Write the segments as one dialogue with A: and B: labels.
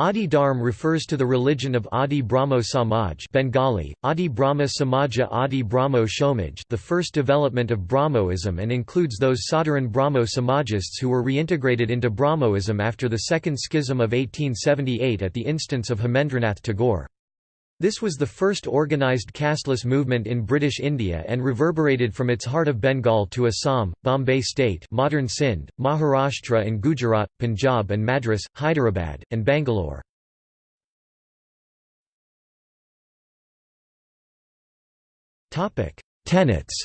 A: Adi Dharm refers to the religion of Adi Brahmo Samaj Bengali, Adi Brahma Samaja Adi Brahmo Shomaj the first development of Brahmoism and includes those Sadharan Brahmo Samajists who were reintegrated into Brahmoism after the Second Schism of 1878 at the instance of Hemendranath Tagore. This was the first organised casteless movement in British India and reverberated from its heart of Bengal to Assam, Bombay State modern Sindh, Maharashtra and Gujarat, Punjab and Madras, Hyderabad, and Bangalore. Tenets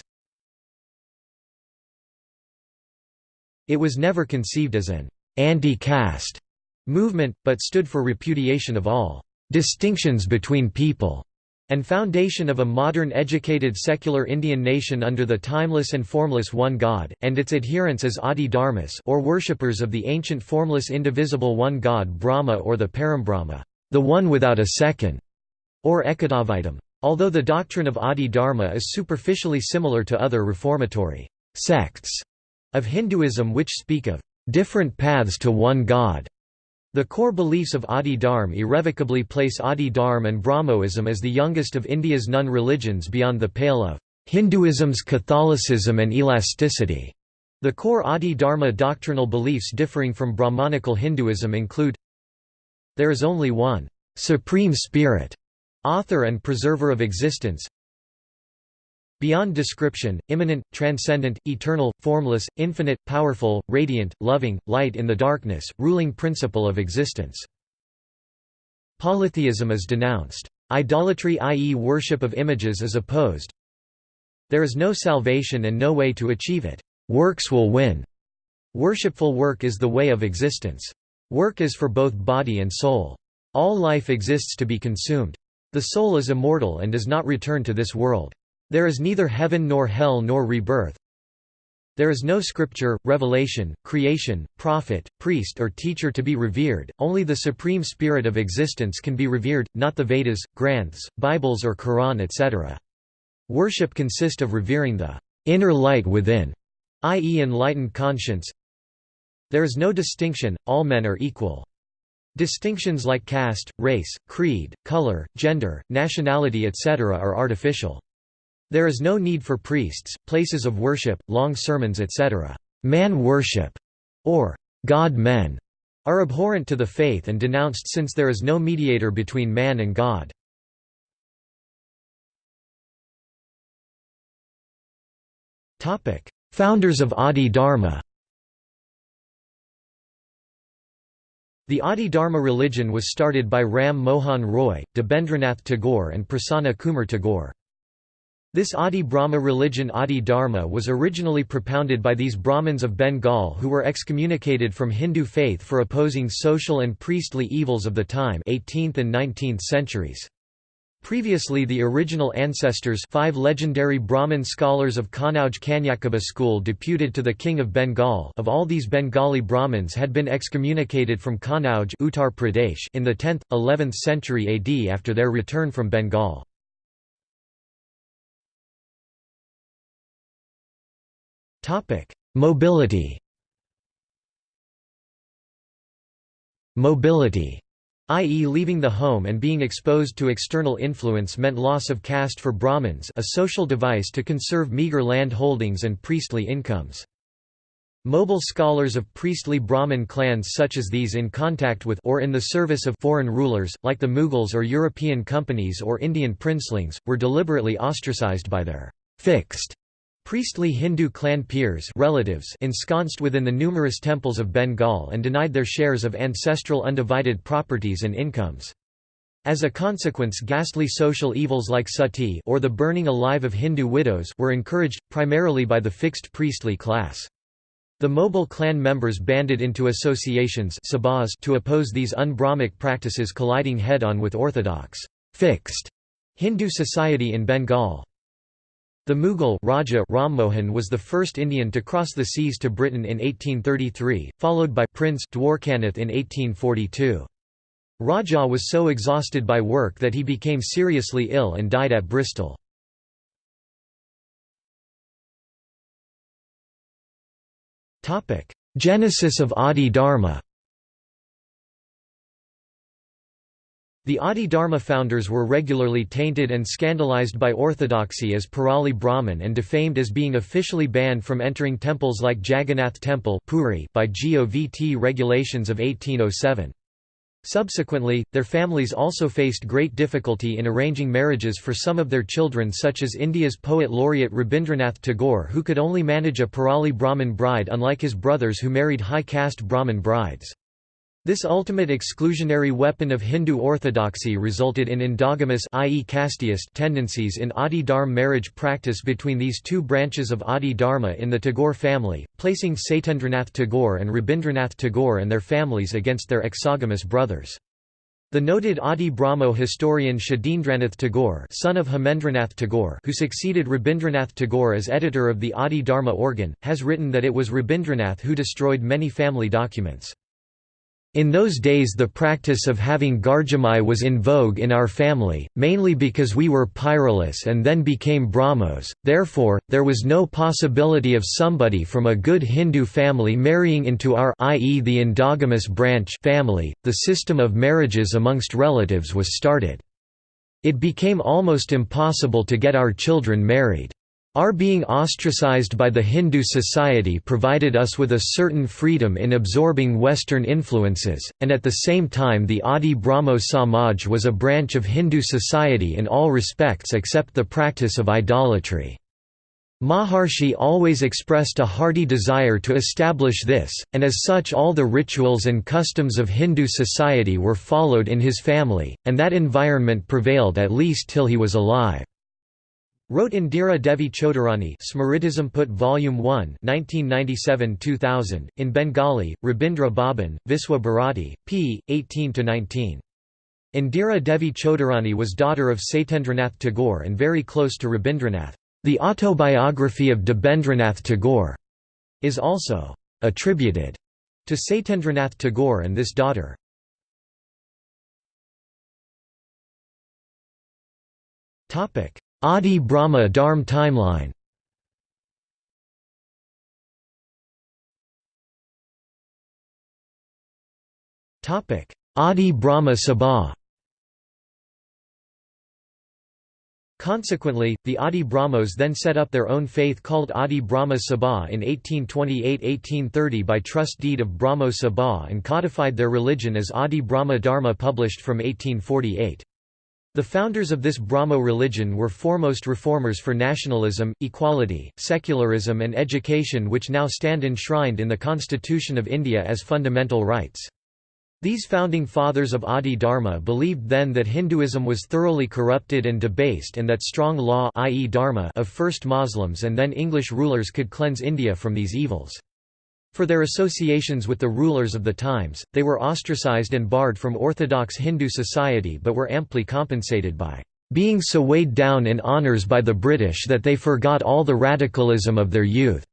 A: It was never conceived as an anti-caste movement, but stood for repudiation of all distinctions between people, and foundation of a modern educated secular Indian nation under the timeless and formless one God, and its adherents as Adi Dharmas or worshippers of the ancient formless indivisible one God Brahma or the Parambrahma, the one without a second, or Ekadavaitam. Although the doctrine of Adi Dharma is superficially similar to other reformatory sects of Hinduism which speak of different paths to one God, the core beliefs of Adi Dharm irrevocably place Adi Dharm and Brahmoism as the youngest of India's non religions beyond the pale of Hinduism's Catholicism and elasticity. The core Adi Dharma doctrinal beliefs differing from Brahmanical Hinduism include There is only one supreme spirit, author and preserver of existence, Beyond description, immanent, transcendent, eternal, formless, infinite, powerful, radiant, loving, light in the darkness, ruling principle of existence. Polytheism is denounced. Idolatry i.e. worship of images is opposed. There is no salvation and no way to achieve it. Works will win. Worshipful work is the way of existence. Work is for both body and soul. All life exists to be consumed. The soul is immortal and does not return to this world. There is neither heaven nor hell nor rebirth. There is no scripture, revelation, creation, prophet, priest or teacher to be revered, only the supreme spirit of existence can be revered, not the Vedas, Granths, Bibles or Quran etc. Worship consists of revering the inner light within, i.e. enlightened conscience. There is no distinction, all men are equal. Distinctions like caste, race, creed, color, gender, nationality etc. are artificial. There is no need for priests, places of worship, long sermons etc. Man worship, or God-men, are abhorrent to the faith and denounced since there is no mediator between man and God. Founders of Adi Dharma The Adi Dharma religion was started by Ram Mohan Roy, Debendranath Tagore and Prasanna Kumar Tagore. This Adi Brahma religion Adi Dharma was originally propounded by these Brahmins of Bengal who were excommunicated from Hindu faith for opposing social and priestly evils of the time 18th and 19th centuries. Previously the original ancestors five legendary Brahmin scholars of Kanauj Kanyakubja school deputed to the king of Bengal of all these Bengali Brahmins had been excommunicated from Kanauj Uttar Pradesh in the 10th, 11th century AD after their return from Bengal. Mobility Mobility i.e. leaving the home and being exposed to external influence meant loss of caste for Brahmins a social device to conserve meager land holdings and priestly incomes. Mobile scholars of priestly Brahmin clans such as these in contact with or in the service of foreign rulers, like the Mughals or European companies or Indian princelings, were deliberately ostracized by their fixed Priestly Hindu clan peers relatives ensconced within the numerous temples of Bengal and denied their shares of ancestral undivided properties and incomes. As a consequence ghastly social evils like sati or the burning alive of Hindu widows were encouraged, primarily by the fixed priestly class. The mobile clan members banded into associations to oppose these un-Brahmic practices colliding head-on with orthodox, fixed Hindu society in Bengal. The Mughal Raja Rammohan was the first Indian to cross the seas to Britain in 1833, followed by Prince Dwarkanath in 1842. Raja was so exhausted by work that he became seriously ill and died at Bristol. Genesis of Adi Dharma The Adi Dharma founders were regularly tainted and scandalized by orthodoxy as Pirali Brahmin and defamed as being officially banned from entering temples like Jagannath Temple Puri by GOVT regulations of 1807. Subsequently, their families also faced great difficulty in arranging marriages for some of their children such as India's poet laureate Rabindranath Tagore who could only manage a Pirali Brahmin bride unlike his brothers who married high-caste Brahmin brides. This ultimate exclusionary weapon of Hindu orthodoxy resulted in endogamous i.e. casteist tendencies in Adi Dharma marriage practice between these two branches of Adi Dharma in the Tagore family, placing Satyendranath Tagore and Rabindranath Tagore and their families against their exogamous brothers. The noted Adi Brahmo historian Shadindranath Tagore son of Hemendranath Tagore who succeeded Rabindranath Tagore as editor of the Adi Dharma organ, has written that it was Rabindranath who destroyed many family documents. In those days the practice of having Gharjamai was in vogue in our family, mainly because we were Piralis and then became Brahmos, therefore, there was no possibility of somebody from a good Hindu family marrying into our i.e. the endogamous branch family, the system of marriages amongst relatives was started. It became almost impossible to get our children married. Our being ostracized by the Hindu society provided us with a certain freedom in absorbing Western influences, and at the same time the Adi Brahmo Samaj was a branch of Hindu society in all respects except the practice of idolatry. Maharshi always expressed a hearty desire to establish this, and as such all the rituals and customs of Hindu society were followed in his family, and that environment prevailed at least till he was alive. Wrote Indira Devi Choudharani Smritisamput Volume 1 1997-2000, in Bengali, Rabindra Bhaban, Viswa Bharati, p. 18–19. Indira Devi Choudharani was daughter of Satyendranath Tagore and very close to Rabindranath. The autobiography of Debendranath Tagore is also attributed to Satyendranath Tagore and this daughter. Adi Brahma Dharm timeline Adi Brahma Sabha Consequently, the Adi Brahmos then set up their own faith called Adi Brahma Sabha in 1828–1830 by trust deed of Brahmo Sabha and codified their religion as Adi Brahma Dharma published from 1848. The founders of this Brahmo religion were foremost reformers for nationalism, equality, secularism and education which now stand enshrined in the Constitution of India as fundamental rights. These founding fathers of Adi Dharma believed then that Hinduism was thoroughly corrupted and debased and that strong law i.e. dharma of first Muslims and then English rulers could cleanse India from these evils. For their associations with the rulers of the times, they were ostracized and barred from orthodox Hindu society but were amply compensated by being so weighed down in honours by the British that they forgot all the radicalism of their youth."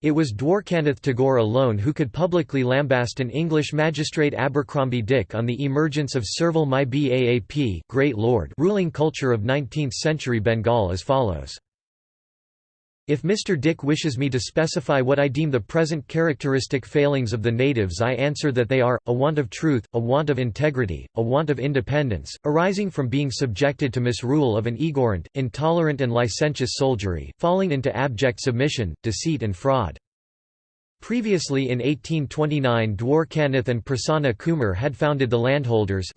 A: It was Dwarkanath Tagore alone who could publicly lambast an English magistrate Abercrombie Dick on the emergence of servile my Baap Great Lord ruling culture of 19th-century Bengal as follows. If Mr. Dick wishes me to specify what I deem the present characteristic failings of the natives I answer that they are, a want of truth, a want of integrity, a want of independence, arising from being subjected to misrule of an ignorant, intolerant and licentious soldiery, falling into abject submission, deceit and fraud. Previously in 1829 Dwarkanath and Prasanna Kumar had founded the Landholders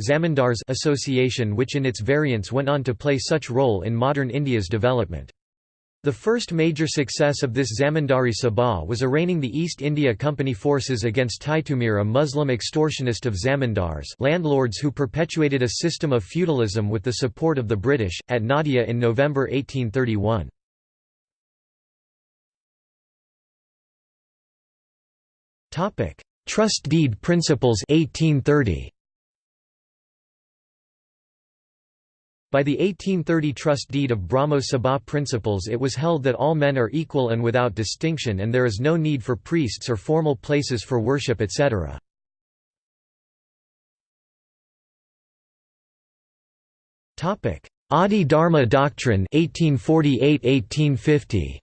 A: Association which in its variants went on to play such role in modern India's development. The first major success of this Zamindari Sabha was arraigning the East India Company forces against Titumir a Muslim extortionist of zamindars landlords who perpetuated a system of feudalism with the support of the British, at Nadia in November 1831. Trust deed principles 1830. By the 1830 trust deed of Brahmo Sabha principles it was held that all men are equal and without distinction and there is no need for priests or formal places for worship etc. Adi Dharma doctrine 1848–1850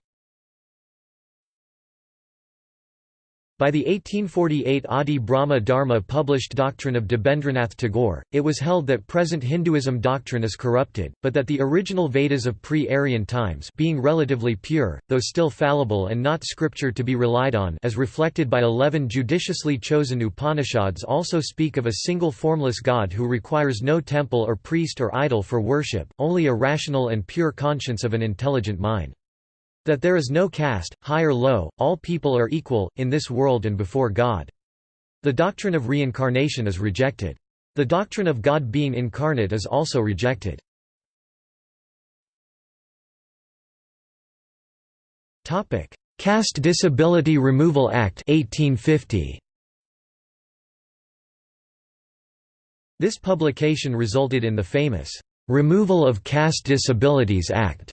A: By the 1848 Adi Brahma Dharma published doctrine of Debendranath Tagore, it was held that present Hinduism doctrine is corrupted, but that the original Vedas of pre-Aryan times being relatively pure, though still fallible and not scripture to be relied on as reflected by eleven judiciously chosen Upanishads also speak of a single formless God who requires no temple or priest or idol for worship, only a rational and pure conscience of an intelligent mind. That there is no caste, high or low, all people are equal, in this world and before God. The doctrine of reincarnation is rejected. The doctrine of God being incarnate is also rejected. Caste Disability Removal Act 1850. This publication resulted in the famous Removal of Caste Disabilities Act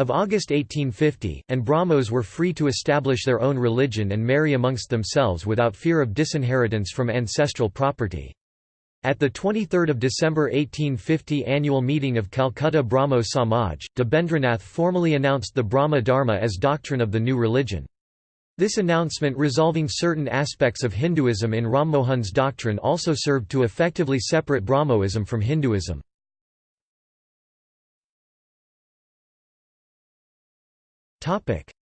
A: of August 1850, and Brahmos were free to establish their own religion and marry amongst themselves without fear of disinheritance from ancestral property. At the 23 December 1850 annual meeting of Calcutta Brahmo Samaj, Debendranath formally announced the Brahma Dharma as doctrine of the new religion. This announcement resolving certain aspects of Hinduism in Ram Mohan's doctrine also served to effectively separate Brahmoism from Hinduism.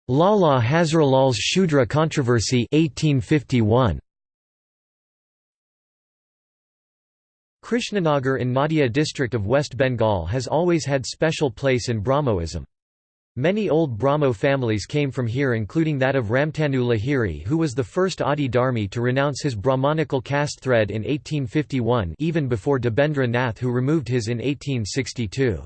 A: Lala Hazralal's Shudra controversy 1851. Krishnanagar in Nadia district of West Bengal has always had special place in Brahmoism. Many old Brahmo families came from here including that of Ramtanu Lahiri who was the first Adi Dharmi to renounce his Brahmanical caste thread in 1851 even before Debendra Nath who removed his in 1862.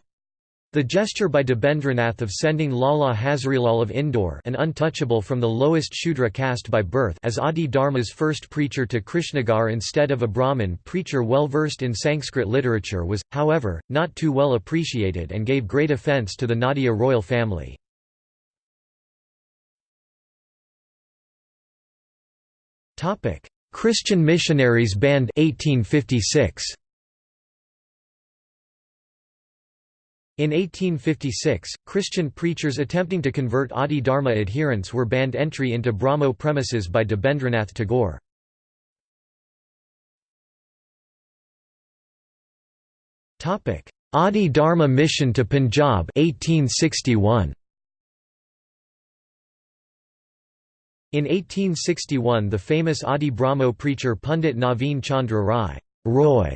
A: The gesture by Debendranath of sending Lala Hazrilal of Indore an untouchable from the lowest Shudra caste by birth as Adi Dharma's first preacher to Krishnagar instead of a Brahmin preacher well versed in Sanskrit literature was, however, not too well appreciated and gave great offence to the Nadia royal family. Christian missionaries banned 1856. In 1856, Christian preachers attempting to convert Adi Dharma adherents were banned entry into Brahmo premises by Debendranath Tagore. Adi Dharma mission to Punjab 1861. In 1861 the famous Adi Brahmo preacher Pundit Naveen Chandra Rai Roy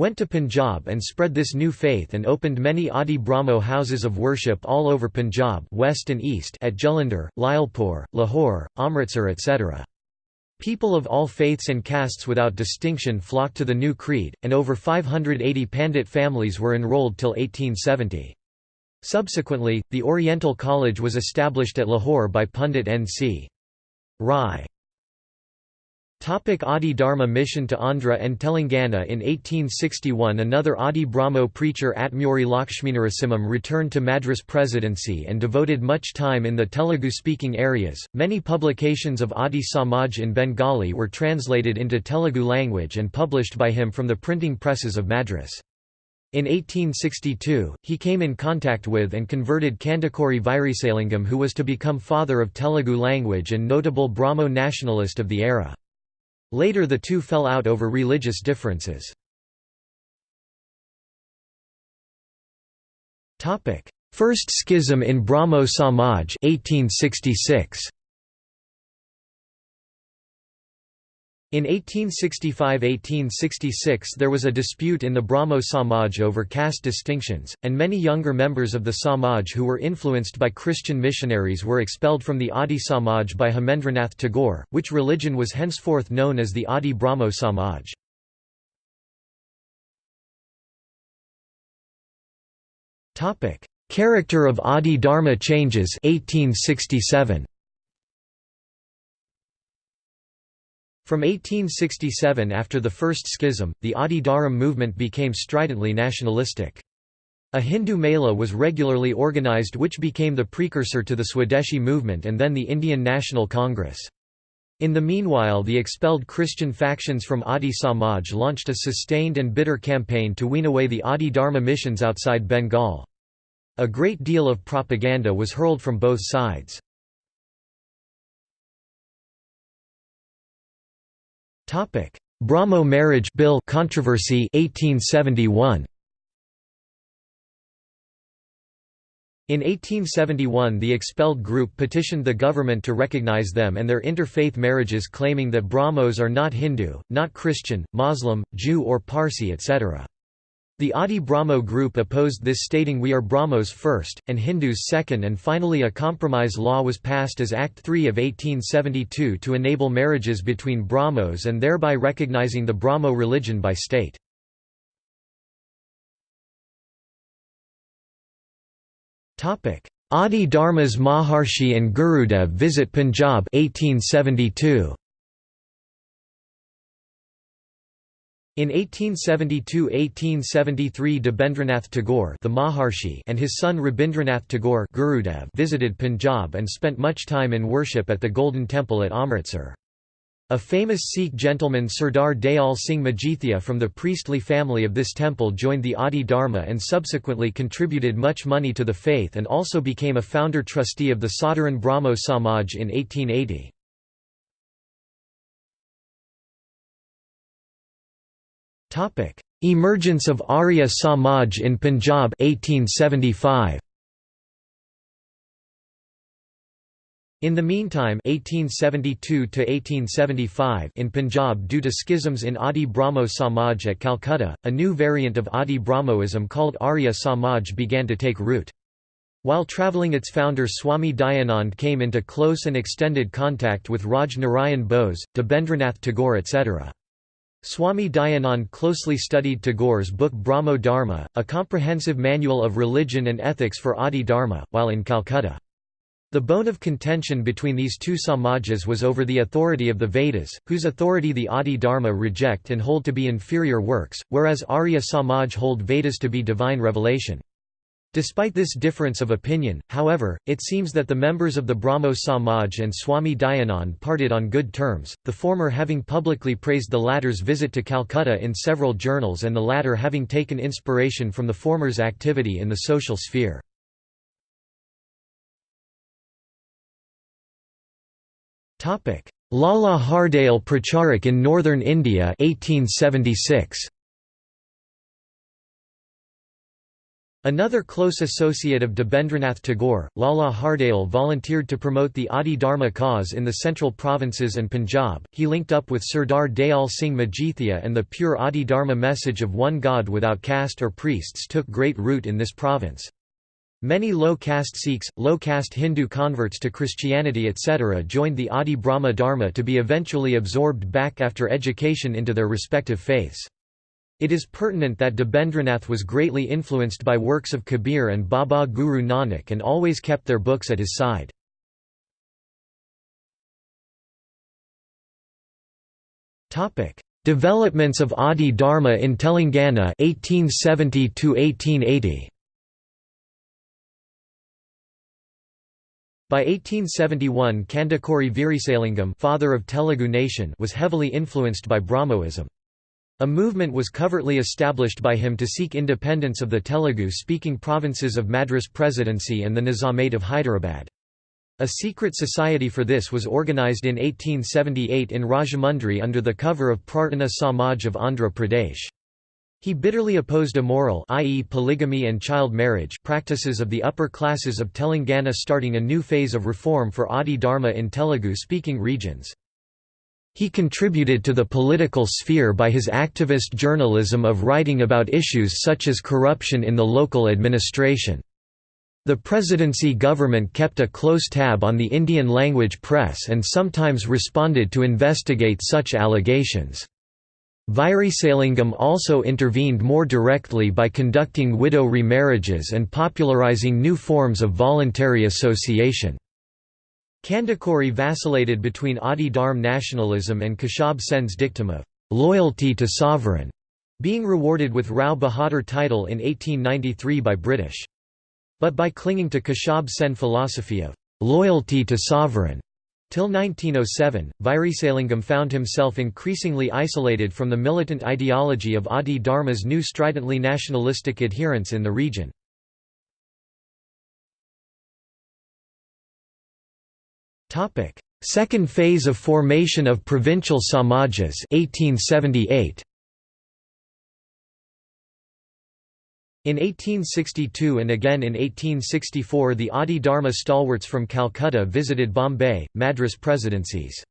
A: went to Punjab and spread this new faith and opened many Adi Brahmo houses of worship all over Punjab west and east at Jalandhar, Lyallpur, Lahore, Amritsar etc. People of all faiths and castes without distinction flocked to the new creed, and over 580 Pandit families were enrolled till 1870. Subsequently, the Oriental College was established at Lahore by Pundit N.C. Rai. Topic Adi Dharma mission to Andhra and Telangana In 1861 another Adi Brahmo preacher Atmuri Lakshminarasimham returned to Madras presidency and devoted much time in the Telugu-speaking areas. Many publications of Adi Samaj in Bengali were translated into Telugu language and published by him from the printing presses of Madras. In 1862, he came in contact with and converted Kandukuri Veerasalingam who was to become father of Telugu language and notable Brahmo nationalist of the era. Later the two fell out over religious differences. First schism in Brahmo Samaj 1866. In 1865–1866 there was a dispute in the Brahmo Samaj over caste distinctions, and many younger members of the Samaj who were influenced by Christian missionaries were expelled from the Adi Samaj by Hemendranath Tagore, which religion was henceforth known as the Adi Brahmo Samaj. Character of Adi Dharma changes 1867. From 1867 after the First Schism, the Adi Dharam movement became stridently nationalistic. A Hindu Mela was regularly organized which became the precursor to the Swadeshi movement and then the Indian National Congress. In the meanwhile the expelled Christian factions from Adi Samaj launched a sustained and bitter campaign to wean away the Adi Dharma missions outside Bengal. A great deal of propaganda was hurled from both sides. Brahmo Marriage Bill controversy 1871 In 1871 the expelled group petitioned the government to recognize them and their interfaith marriages claiming that Brahmos are not Hindu, not Christian, Muslim, Jew or Parsi etc. The Adi Brahmo group opposed this stating we are Brahmos first, and Hindus second and finally a compromise law was passed as Act 3 of 1872 to enable marriages between Brahmos and thereby recognizing the Brahmo religion by state. Adi Dharmas Maharshi and Gurudev visit Punjab 1872. In 1872–1873 Debendranath Tagore the Maharshi and his son Rabindranath Tagore Gurudev visited Punjab and spent much time in worship at the Golden Temple at Amritsar. A famous Sikh gentleman Sardar Dayal Singh Majithia from the priestly family of this temple joined the Adi Dharma and subsequently contributed much money to the faith and also became a founder trustee of the Sadharan Brahmo Samaj in 1880. Emergence of Arya Samaj in Punjab 1875. In the meantime 1872 in Punjab due to schisms in Adi Brahmo Samaj at Calcutta, a new variant of Adi Brahmoism called Arya Samaj began to take root. While travelling its founder Swami Dayanand came into close and extended contact with Raj Narayan Bose, Debendranath Tagore etc. Swami Dayanand closely studied Tagore's book Brahmo Dharma, a comprehensive manual of religion and ethics for Adi Dharma, while in Calcutta. The bone of contention between these two samajas was over the authority of the Vedas, whose authority the Adi Dharma reject and hold to be inferior works, whereas Arya Samaj hold Vedas to be divine revelation. Despite this difference of opinion, however, it seems that the members of the Brahmo Samaj and Swami Dayanand parted on good terms, the former having publicly praised the latter's visit to Calcutta in several journals and the latter having taken inspiration from the former's activity in the social sphere. Lala Hardayal Pracharak in northern India 1876. Another close associate of Debendranath Tagore, Lala Hardayal volunteered to promote the Adi Dharma cause in the central provinces and Punjab. He linked up with Sardar Dayal Singh Majithia and the pure Adi Dharma message of one God without caste or priests took great root in this province. Many low-caste Sikhs, low-caste Hindu converts to Christianity etc. joined the Adi Brahma Dharma to be eventually absorbed back after education into their respective faiths. It is pertinent that Debendranath was greatly influenced by works of Kabir and Baba Guru Nanak and always kept their books at his side. Developments of Adi Dharma in Telangana 1870 1880. By 1871 Kandukuri Veerasalingam father of Telugu nation was heavily influenced by Brahmoism. A movement was covertly established by him to seek independence of the Telugu-speaking provinces of Madras Presidency and the Nizamate of Hyderabad. A secret society for this was organised in 1878 in Rajahmundry under the cover of Prarthana Samaj of Andhra Pradesh. He bitterly opposed immoral i.e. polygamy and child marriage practices of the upper classes of Telangana starting a new phase of reform for Adi Dharma in Telugu-speaking regions. He contributed to the political sphere by his activist journalism of writing about issues such as corruption in the local administration. The presidency government kept a close tab on the Indian language press and sometimes responded to investigate such allegations. Veerasalingam also intervened more directly by conducting widow remarriages and popularizing new forms of voluntary association. Kandukuri vacillated between Adi Dharm nationalism and Keshab Sen's dictum of loyalty to sovereign, being rewarded with Rao Bahadur title in 1893 by British. But by clinging to Keshab Sen philosophy of loyalty to sovereign, Till 1907, Veerasalingam found himself increasingly isolated from the militant ideology of Adi Dharma's new stridently nationalistic adherents in the region. Second phase of formation of provincial samajas 1878. In 1862 and again in 1864 the Adi Dharma stalwarts from Calcutta visited Bombay, Madras presidencies.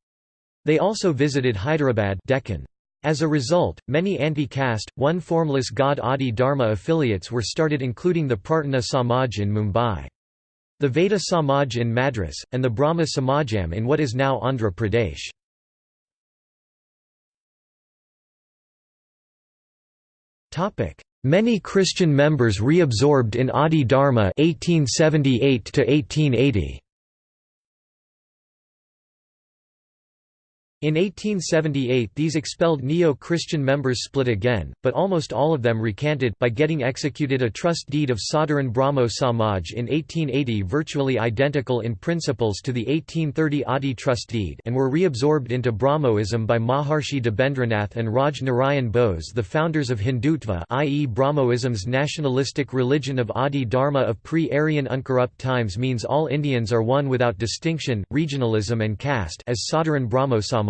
A: They also visited Hyderabad Deccan. As a result, many anti-caste, one-formless god Adi Dharma affiliates were started including the Prarthana Samaj in Mumbai the Veda Samaj in Madras, and the Brahma Samajam in what is now Andhra Pradesh. Many Christian members reabsorbed in Adi Dharma 1878 to 1880. In 1878 these expelled Neo-Christian members split again, but almost all of them recanted by getting executed a trust deed of Sadharan Brahmo Samaj in 1880 virtually identical in principles to the 1830 Adi trust deed and were reabsorbed into Brahmoism by Maharshi Debendranath and Raj Narayan Bose the founders of Hindutva i.e. Brahmoism's nationalistic religion of Adi Dharma of pre-Aryan uncorrupt times means all Indians are one without distinction, regionalism and caste as Sadharan Brahmo Samaj.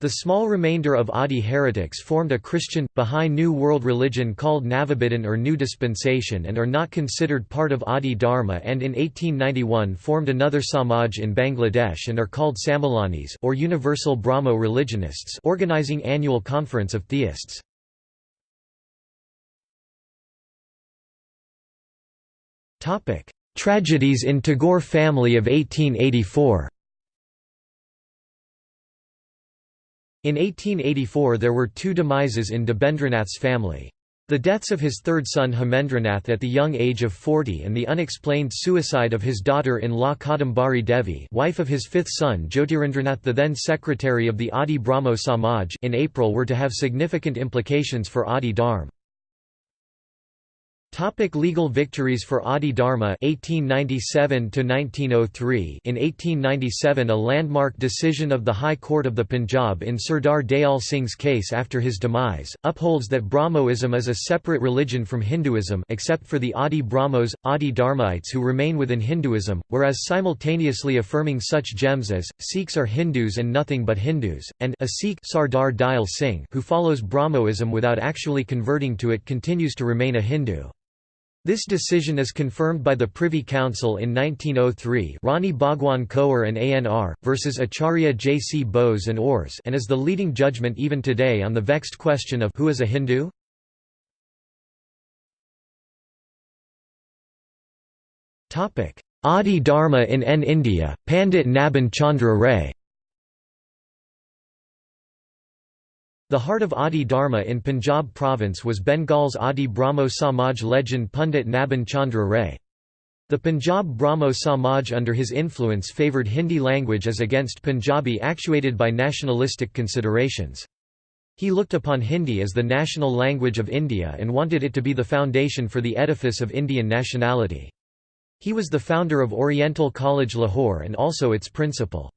A: The small remainder of Adi heretics formed a Christian, Bahá'í New World religion called Navabidan or New Dispensation and are not considered part of Adi Dharma and in 1891 formed another Samaj in Bangladesh and are called Samilanis or Universal Brahmo religionists organizing annual conference of theists. Tragedies in Tagore family of 1884 In 1884 there were two demises in Debendranath's family. The deaths of his third son Hemendranath at the young age of 40 and the unexplained suicide of his daughter-in-law Kadambari Devi wife of his fifth son Jyotirindranath the then secretary of the Adi Brahmo Samaj in April were to have significant implications for Adi Dharm. Topic legal victories for Adi Dharma 1897 to 1903 In 1897 a landmark decision of the High Court of the Punjab in Sardar Dayal Singh's case after his demise upholds that Brahmoism is a separate religion from Hinduism except for the Adi Brahmos Adi Dharmaites who remain within Hinduism whereas simultaneously affirming such gems as Sikhs are Hindus and nothing but Hindus and a Sikh Sardar Dayal Singh who follows Brahmoism without actually converting to it continues to remain a Hindu this decision is confirmed by the Privy Council in 1903 Rani Bhagwan Kaur and ANR, versus Acharya J. C. Bose and Ors and is the leading judgment even today on the vexed question of who is a Hindu? Adi Dharma in N India, Pandit Nabin Chandra Ray The heart of Adi Dharma in Punjab province was Bengal's Adi Brahmo Samaj legend Pundit Nabin Chandra Ray. The Punjab Brahmo Samaj under his influence favoured Hindi language as against Punjabi actuated by nationalistic considerations. He looked upon Hindi as the national language of India and wanted it to be the foundation for the edifice of Indian nationality. He was the founder of Oriental College Lahore and also its principal.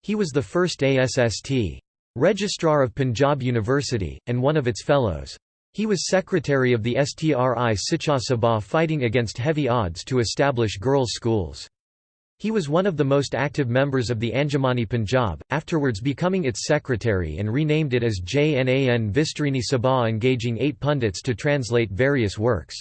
A: He was the first ASST. Registrar of Punjab University, and one of its fellows. He was secretary of the STRI Siksha Sabha fighting against heavy odds to establish girls' schools. He was one of the most active members of the Anjumani Punjab, afterwards becoming its secretary and renamed it as Jnan Vistarini Sabha engaging eight pundits to translate various works.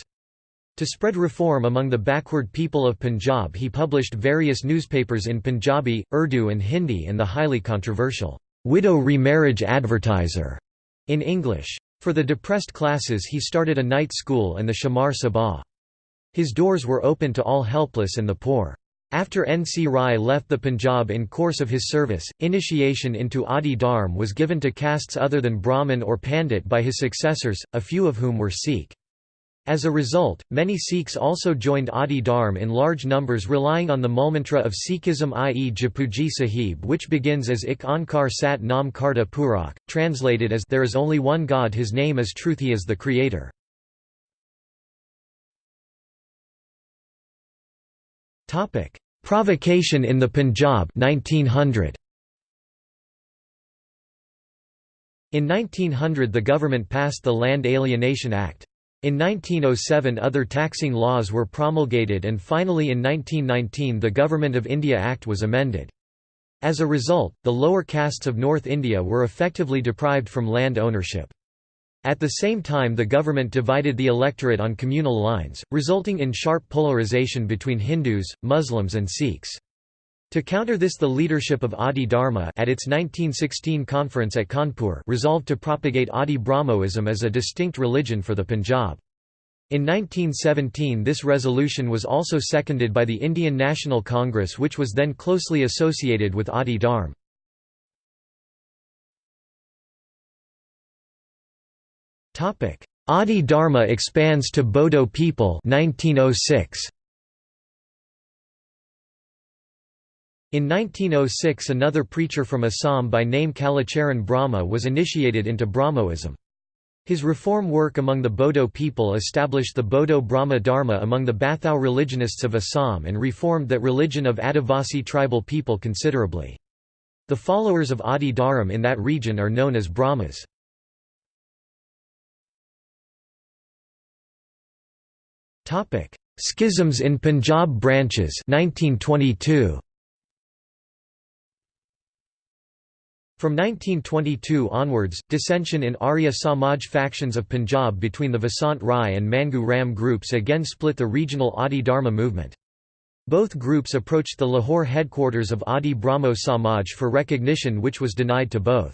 A: To spread reform among the backward people of Punjab he published various newspapers in Punjabi, Urdu and Hindi and the highly controversial widow remarriage advertiser in English. For the depressed classes he started a night school and the Shamar Sabha. His doors were open to all helpless and the poor. After N. C. Rai left the Punjab in course of his service, initiation into Adi Dharm was given to castes other than Brahmin or Pandit by his successors, a few of whom were Sikh. As a result, many Sikhs also joined Adi Dharm in large numbers relying on the Mulmantra of Sikhism i.e. Japuji Sahib which begins as Ik Onkar Sat Nam Karta Purakh, translated as There is only one God his name is truth he is the creator. Provocation in the Punjab 1900. In 1900 the government passed the Land Alienation Act. In 1907 other taxing laws were promulgated and finally in 1919 the Government of India Act was amended. As a result, the lower castes of North India were effectively deprived from land ownership. At the same time the government divided the electorate on communal lines, resulting in sharp polarization between Hindus, Muslims and Sikhs. To counter this the leadership of Adi Dharma at its 1916 conference at Kanpur resolved to propagate Adi Brahmoism as a distinct religion for the Punjab. In 1917 this resolution was also seconded by the Indian National Congress which was then closely associated with Adi Dharm. Adi Dharma expands to Bodo people 1906. In 1906 another preacher from Assam by name Kalacharan Brahma was initiated into Brahmoism. His reform work among the Bodo people established the Bodo Brahma Dharma among the Bathau religionists of Assam and reformed that religion of Adivasi tribal people considerably. The followers of Adi Dharam in that region are known as Brahmas. Schisms in Punjab branches 1922. From 1922 onwards, dissension in Arya Samaj factions of Punjab between the Vasant Rai and Mangu Ram groups again split the regional Adi Dharma movement. Both groups approached the Lahore headquarters of Adi Brahmo Samaj for recognition which was denied to both.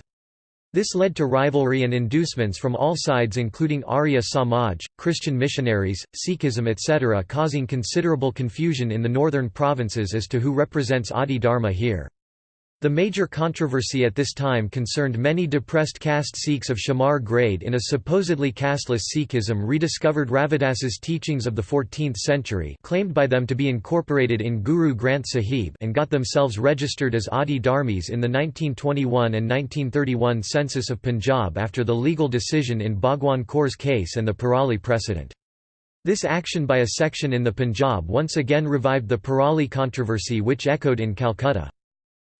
A: This led to rivalry and inducements from all sides including Arya Samaj, Christian missionaries, Sikhism etc. causing considerable confusion in the northern provinces as to who represents Adi Dharma here. The major controversy at this time concerned many depressed caste Sikhs of Shamar grade in a supposedly casteless Sikhism rediscovered Ravidas's teachings of the 14th century claimed by them to be incorporated in Guru Granth Sahib and got themselves registered as Adi Dharmis in the 1921 and 1931 census of Punjab after the legal decision in Bhagwan Kaur's case and the Pirali precedent. This action by a section in the Punjab once again revived the Pirali controversy which echoed in Calcutta.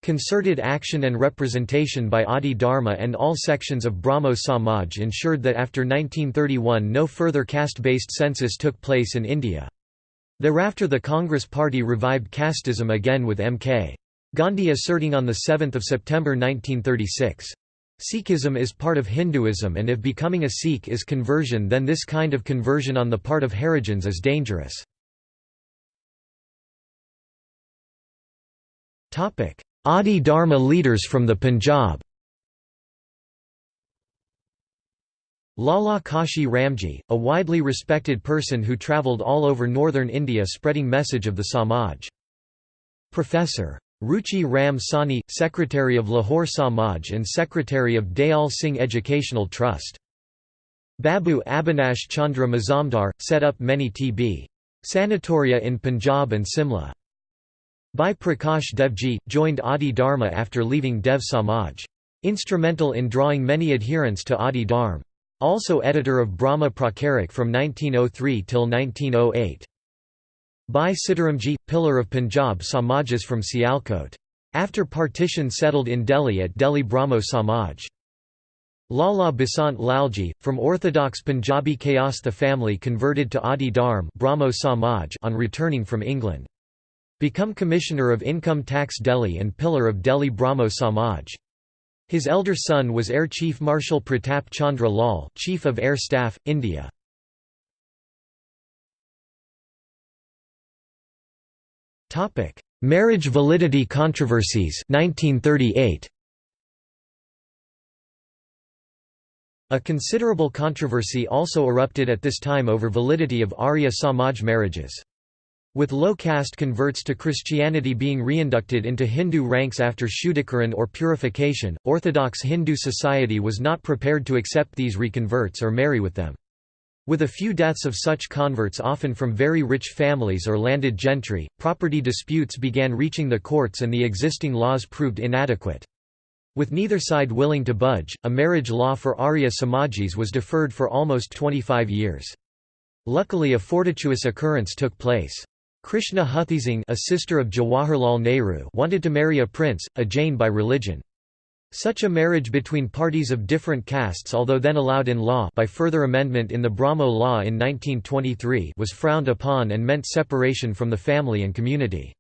A: Concerted action and representation by Adi Dharma and all sections of Brahmo Samaj ensured that after 1931 no further caste-based census took place in India. Thereafter the Congress Party revived casteism again with M.K. Gandhi asserting on 7 September 1936. Sikhism is part of Hinduism and if becoming a Sikh is conversion then this kind of conversion on the part of Harijans is dangerous. Adi Dharma leaders from the Punjab Lala Kashi Ramji, a widely respected person who travelled all over northern India spreading message of the Samaj. Professor. Ruchi Ram Sahni, Secretary of Lahore Samaj and Secretary of Dayal Singh Educational Trust. Babu Abhinash Chandra Mazumdar, set up many TB. Sanatoria in Punjab and Simla. Bhai Prakash Devji, joined Adi Dharma after leaving Dev Samaj. Instrumental in drawing many adherents to Adi Dharma. Also editor of Brahma Prakarik from 1903 till 1908. Bhai Sitaramji, pillar of Punjab Samajas from Sialkot. After partition settled in Delhi at Delhi Brahmo Samaj. Lala Basant Lalji, from Orthodox Punjabi Kayastha family converted to Adi Dharma Samaj on returning from England. Become Commissioner of Income Tax Delhi and pillar of Delhi Brahmo Samaj. His elder son was Air Chief Marshal Pratap Chandra Lal, Chief of Air Staff, India. Marriage validity controversies 1938. A considerable controversy also erupted at this time over validity of Arya Samaj marriages. With low caste converts to Christianity being reinducted into Hindu ranks after Shuddhikaran or purification, Orthodox Hindu society was not prepared to accept these reconverts or marry with them. With a few deaths of such converts often from very rich families or landed gentry, property disputes began reaching the courts and the existing laws proved inadequate. With neither side willing to budge, a marriage law for Arya Samajis was deferred for almost 25 years. Luckily a fortuitous occurrence took place. Krishna Huthesing a sister of Jawaharlal Nehru wanted to marry a prince, a Jain by religion. Such a marriage between parties of different castes although then allowed in law by further amendment in the Brahmo law in 1923 was frowned upon and meant separation from the family and community.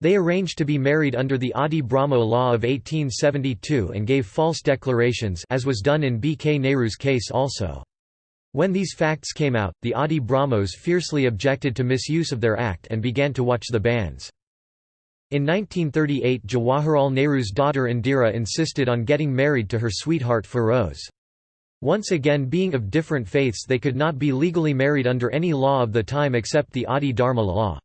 A: They arranged to be married under the Adi Brahmo law of 1872 and gave false declarations as was done in B. K. Nehru's case also. When these facts came out, the Adi Brahmos fiercely objected to misuse of their act and began to watch the banns. In 1938 Jawaharlal Nehru's daughter Indira insisted on getting married to her sweetheart Feroze. Once again being of different faiths they could not be legally married under any law of the time except the Adi Dharma law.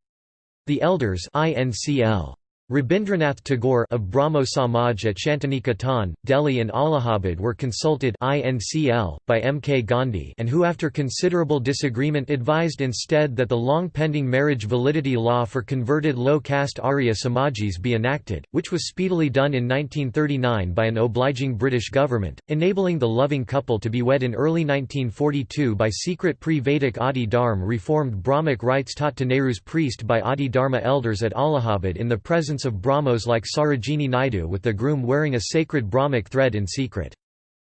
A: The elders INCL. Rabindranath Tagore of Brahmo Samaj at Shantiniketan, Delhi and Allahabad were consulted INCL, by M. K. Gandhi and who after considerable disagreement advised instead that the long-pending marriage validity law for converted low-caste Arya Samajis be enacted, which was speedily done in 1939 by an obliging British government, enabling the loving couple to be wed in early 1942 by secret pre-Vedic Adi Dharma reformed Brahmic rites taught to Nehru's priest by Adi Dharma elders at Allahabad in the presence of Brahmos like Sarojini Naidu with the groom wearing a sacred Brahmic thread in secret.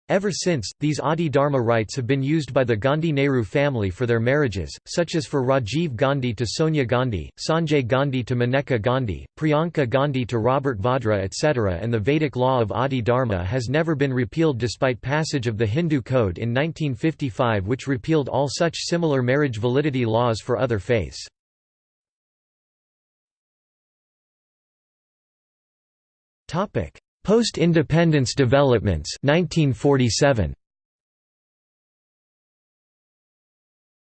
A: Ever since, these Adi Dharma rites have been used by the Gandhi-Nehru family for their marriages, such as for Rajiv Gandhi to Sonia Gandhi, Sanjay Gandhi to Maneka Gandhi, Priyanka Gandhi to Robert Vadra etc. and the Vedic law of Adi Dharma has never been repealed despite passage of the Hindu Code in 1955 which repealed all such similar marriage validity laws for other faiths. Post-independence developments 1947.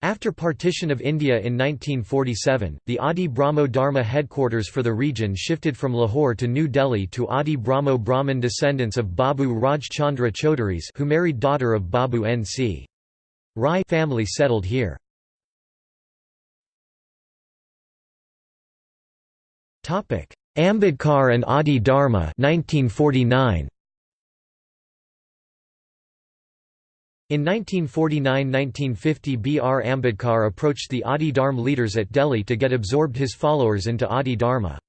A: After partition of India in 1947, the Adi Brahmo Dharma headquarters for the region shifted from Lahore to New Delhi to Adi Brahmo Brahmin descendants of Babu Rajchandra Chaudhuris who married daughter of Babu N.C. Rai family settled here. Ambedkar and Adi Dharma 1949. In 1949–1950 B. R. Ambedkar approached the Adi Dharma leaders at Delhi to get absorbed his followers into Adi Dharma.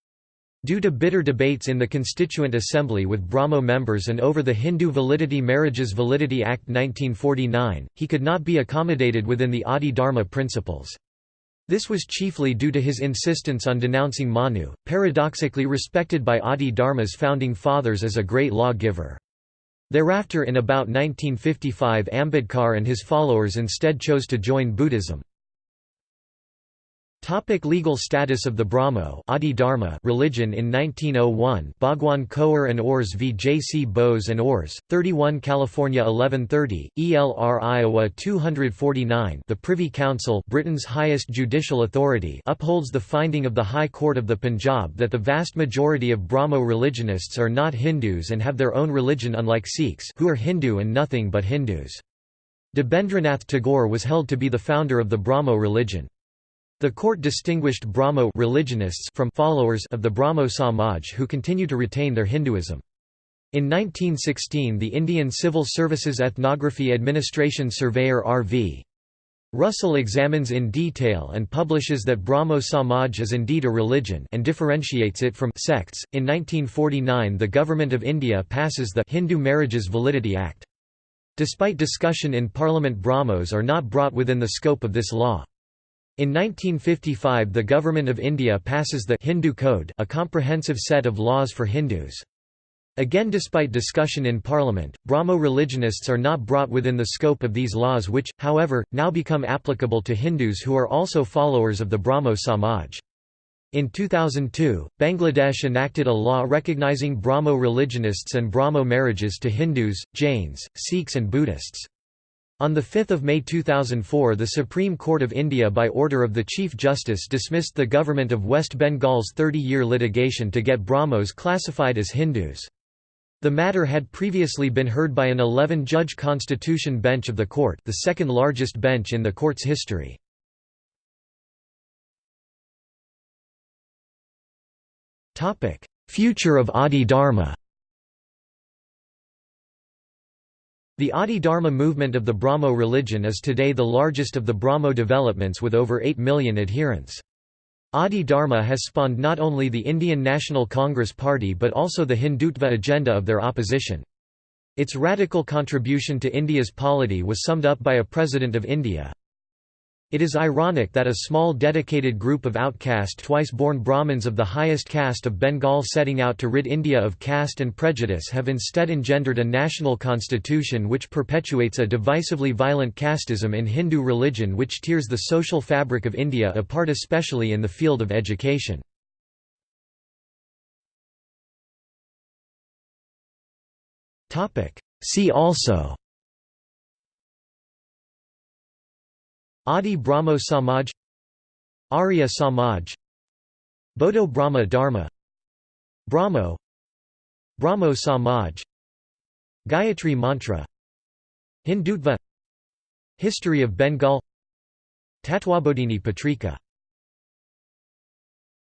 A: Due to bitter debates in the Constituent Assembly with Brahmo members and over the Hindu Validity Marriages Validity Act 1949, he could not be accommodated within the Adi Dharma principles. This was chiefly due to his insistence on denouncing Manu, paradoxically respected by Adi Dharma's founding fathers as a great law-giver. Thereafter in about 1955 Ambedkar and his followers instead chose to join Buddhism. Topic legal status of the Brahmo Adi Dharma religion In 1901 Bhagwan Koher and Ors v. J. C. Bose and Ors, 31 California 1130, ELR Iowa 249 The Privy Council Britain's highest judicial authority upholds the finding of the High Court of the Punjab that the vast majority of Brahmo religionists are not Hindus and have their own religion unlike Sikhs who are Hindu and nothing but Hindus. Debendranath Tagore was held to be the founder of the Brahmo religion. The court distinguished Brahmo religionists from followers of the Brahmo Samaj who continue to retain their Hinduism. In 1916 the Indian Civil Services Ethnography Administration surveyor R.V. Russell examines in detail and publishes that Brahmo Samaj is indeed a religion and differentiates it from sects. In 1949 the Government of India passes the Hindu Marriages Validity Act. Despite discussion in Parliament Brahmos are not brought within the scope of this law. In 1955 the Government of India passes the Hindu Code a comprehensive set of laws for Hindus. Again despite discussion in Parliament, Brahmo religionists are not brought within the scope of these laws which, however, now become applicable to Hindus who are also followers of the Brahmo Samaj. In 2002, Bangladesh enacted a law recognizing Brahmo religionists and Brahmo marriages to Hindus, Jains, Sikhs and Buddhists. On 5 May 2004 the Supreme Court of India by order of the Chief Justice dismissed the government of West Bengal's 30-year litigation to get Brahmos classified as Hindus. The matter had previously been heard by an 11-judge constitution bench of the court the second largest bench in the court's history. Future of Adi Dharma The Adi Dharma movement of the Brahmo religion is today the largest of the Brahmo developments with over 8 million adherents. Adi Dharma has spawned not only the Indian National Congress Party but also the Hindutva agenda of their opposition. Its radical contribution to India's polity was summed up by a President of India, It is ironic that a small dedicated group of outcast twice-born Brahmins of the highest caste of Bengal setting out to rid India of caste and prejudice have instead engendered a national constitution which perpetuates a divisively violent casteism in Hindu religion which tears the social fabric of India apart especially in the field of education. See also Adi Brahmo Samaj Arya Samaj Bodo Brahma Dharma Brahmo Brahmo Samaj Gayatri Mantra Hindutva History of Bengal Tatwabodhini Patrika